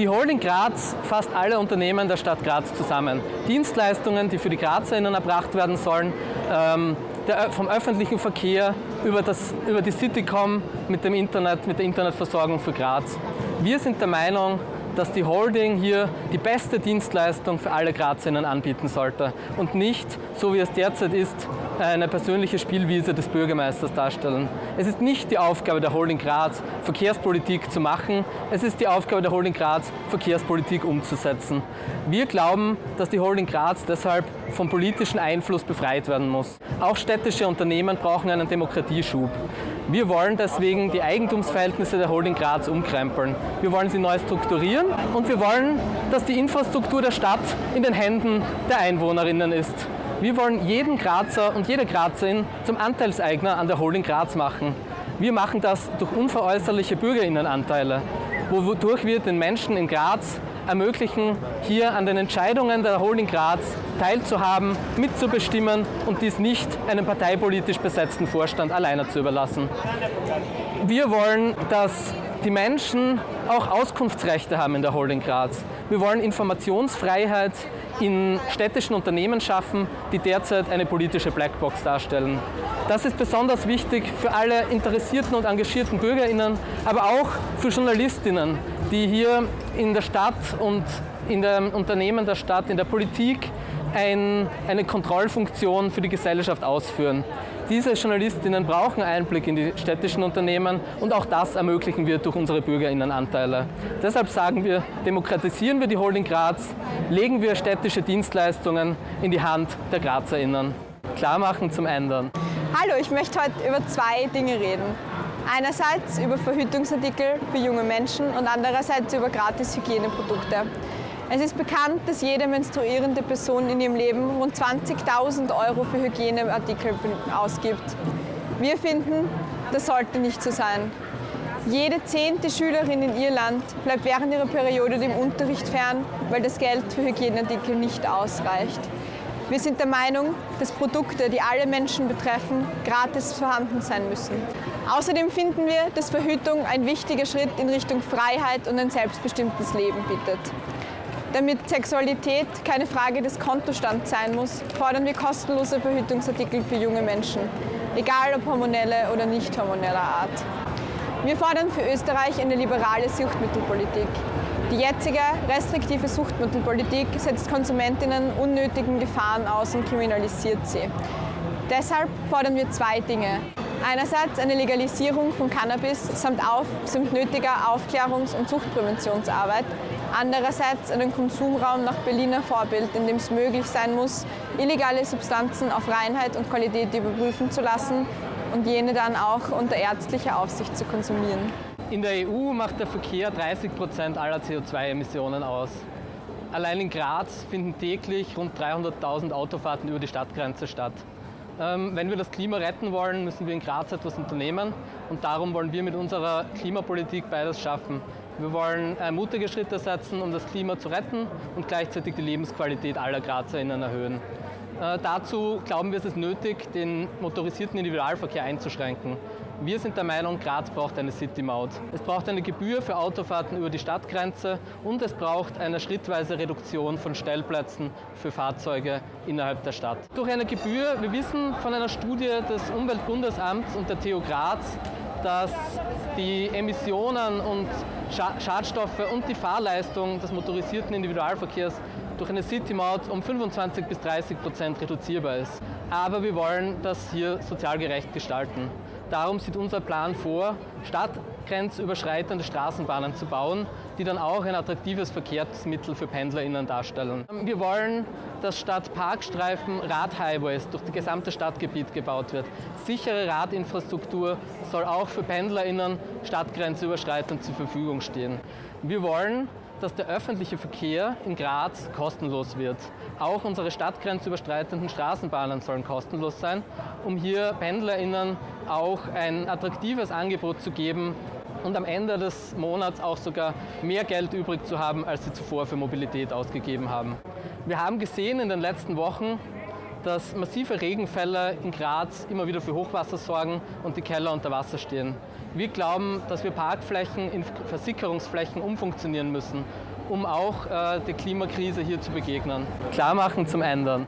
Die Holding Graz fasst alle Unternehmen der Stadt Graz zusammen. Dienstleistungen, die für die GrazerInnen erbracht werden sollen, ähm, der, vom öffentlichen Verkehr über, das, über die Citycom mit dem Internet, mit der Internetversorgung für Graz. Wir sind der Meinung, dass die Holding hier die beste Dienstleistung für alle Grazinnen anbieten sollte und nicht, so wie es derzeit ist, eine persönliche Spielwiese des Bürgermeisters darstellen. Es ist nicht die Aufgabe der Holding Graz, Verkehrspolitik zu machen, es ist die Aufgabe der Holding Graz, Verkehrspolitik umzusetzen. Wir glauben, dass die Holding Graz deshalb vom politischen Einfluss befreit werden muss. Auch städtische Unternehmen brauchen einen Demokratieschub. Wir wollen deswegen die Eigentumsverhältnisse der Holding Graz umkrempeln. Wir wollen sie neu strukturieren und wir wollen, dass die Infrastruktur der Stadt in den Händen der Einwohnerinnen ist. Wir wollen jeden Grazer und jede Grazerin zum Anteilseigner an der Holding Graz machen. Wir machen das durch unveräußerliche Bürgerinnenanteile, wodurch wir den Menschen in Graz ermöglichen, hier an den Entscheidungen der Holding Graz teilzuhaben, mitzubestimmen und dies nicht einem parteipolitisch besetzten Vorstand alleine zu überlassen. Wir wollen, dass die Menschen auch Auskunftsrechte haben in der Holding Graz. Wir wollen Informationsfreiheit in städtischen Unternehmen schaffen, die derzeit eine politische Blackbox darstellen. Das ist besonders wichtig für alle interessierten und engagierten BürgerInnen, aber auch für Journalistinnen, die hier in der Stadt und in den Unternehmen der Stadt, in der Politik ein, eine Kontrollfunktion für die Gesellschaft ausführen. Diese Journalistinnen brauchen Einblick in die städtischen Unternehmen und auch das ermöglichen wir durch unsere Bürgerinnenanteile. Deshalb sagen wir, demokratisieren wir die Holding Graz, legen wir städtische Dienstleistungen in die Hand der Grazerinnen. Klarmachen zum Ändern. Hallo, ich möchte heute über zwei Dinge reden. Einerseits über Verhütungsartikel für junge Menschen und andererseits über gratis Hygieneprodukte. Es ist bekannt, dass jede menstruierende Person in ihrem Leben rund 20.000 Euro für Hygieneartikel ausgibt. Wir finden, das sollte nicht so sein. Jede zehnte Schülerin in Irland bleibt während ihrer Periode dem Unterricht fern, weil das Geld für Hygieneartikel nicht ausreicht. Wir sind der Meinung, dass Produkte, die alle Menschen betreffen, gratis vorhanden sein müssen. Außerdem finden wir, dass Verhütung ein wichtiger Schritt in Richtung Freiheit und ein selbstbestimmtes Leben bietet. Damit Sexualität keine Frage des Kontostands sein muss, fordern wir kostenlose Verhütungsartikel für junge Menschen, egal ob hormonelle oder nicht hormoneller Art. Wir fordern für Österreich eine liberale Suchtmittelpolitik. Die jetzige restriktive Suchtmittelpolitik setzt Konsumentinnen unnötigen Gefahren aus und kriminalisiert sie. Deshalb fordern wir zwei Dinge. Einerseits eine Legalisierung von Cannabis samt, auf, samt nötiger Aufklärungs- und Suchtpräventionsarbeit Andererseits einen Konsumraum nach Berliner Vorbild, in dem es möglich sein muss, illegale Substanzen auf Reinheit und Qualität überprüfen zu lassen und jene dann auch unter ärztlicher Aufsicht zu konsumieren. In der EU macht der Verkehr 30 Prozent aller CO2-Emissionen aus. Allein in Graz finden täglich rund 300.000 Autofahrten über die Stadtgrenze statt. Ähm, wenn wir das Klima retten wollen, müssen wir in Graz etwas unternehmen und darum wollen wir mit unserer Klimapolitik beides schaffen. Wir wollen mutige Schritte setzen, um das Klima zu retten und gleichzeitig die Lebensqualität aller GrazerInnen erhöhen. Äh, dazu glauben wir, es ist nötig, den motorisierten Individualverkehr einzuschränken. Wir sind der Meinung, Graz braucht eine City-Maut. Es braucht eine Gebühr für Autofahrten über die Stadtgrenze und es braucht eine schrittweise Reduktion von Stellplätzen für Fahrzeuge innerhalb der Stadt. Durch eine Gebühr, wir wissen von einer Studie des Umweltbundesamts und der TU Graz, dass die Emissionen und Schadstoffe und die Fahrleistung des motorisierten Individualverkehrs durch eine City-Maut um 25 bis 30 Prozent reduzierbar ist. Aber wir wollen das hier sozial gerecht gestalten. Darum sieht unser Plan vor, stadtgrenzüberschreitende Straßenbahnen zu bauen, die dann auch ein attraktives Verkehrsmittel für PendlerInnen darstellen. Wir wollen, dass statt Parkstreifen Radhighways durch das gesamte Stadtgebiet gebaut wird. Sichere Radinfrastruktur soll auch für PendlerInnen stadtgrenzüberschreitend zur Verfügung stehen. Wir wollen, dass der öffentliche Verkehr in Graz kostenlos wird. Auch unsere stadtgrenzüberschreitenden Straßenbahnen sollen kostenlos sein, um hier PendlerInnen auch ein attraktives Angebot zu geben und am Ende des Monats auch sogar mehr Geld übrig zu haben, als sie zuvor für Mobilität ausgegeben haben. Wir haben gesehen in den letzten Wochen, dass massive Regenfälle in Graz immer wieder für Hochwasser sorgen und die Keller unter Wasser stehen. Wir glauben, dass wir Parkflächen in Versickerungsflächen umfunktionieren müssen, um auch äh, der Klimakrise hier zu begegnen. Klarmachen zum Ändern.